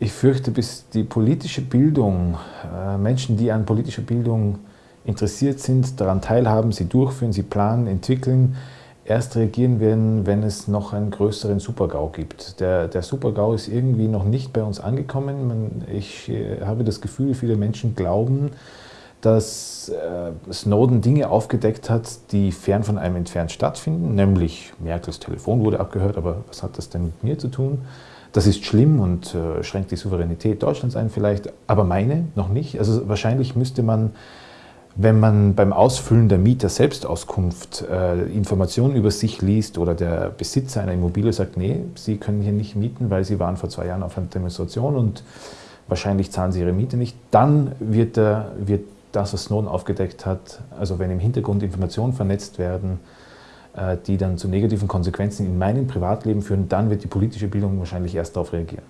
Ich fürchte, bis die politische Bildung, äh, Menschen, die an politischer Bildung interessiert sind, daran teilhaben, sie durchführen, sie planen, entwickeln, erst reagieren werden, wenn es noch einen größeren Supergau gibt. Der, der Supergau ist irgendwie noch nicht bei uns angekommen. ich äh, habe das Gefühl, viele Menschen glauben, dass äh, Snowden Dinge aufgedeckt hat, die fern von einem entfernt stattfinden, nämlich Merkels Telefon wurde abgehört, aber was hat das denn mit mir zu tun? Das ist schlimm und äh, schränkt die Souveränität Deutschlands ein vielleicht, aber meine noch nicht. Also wahrscheinlich müsste man, wenn man beim Ausfüllen der Mieter-Selbstauskunft äh, Informationen über sich liest oder der Besitzer einer Immobilie sagt, nee, Sie können hier nicht mieten, weil Sie waren vor zwei Jahren auf einer Demonstration und wahrscheinlich zahlen Sie Ihre Miete nicht, dann wird, der, wird das, was Snowden aufgedeckt hat, also wenn im Hintergrund Informationen vernetzt werden, die dann zu negativen Konsequenzen in meinem Privatleben führen, dann wird die politische Bildung wahrscheinlich erst darauf reagieren.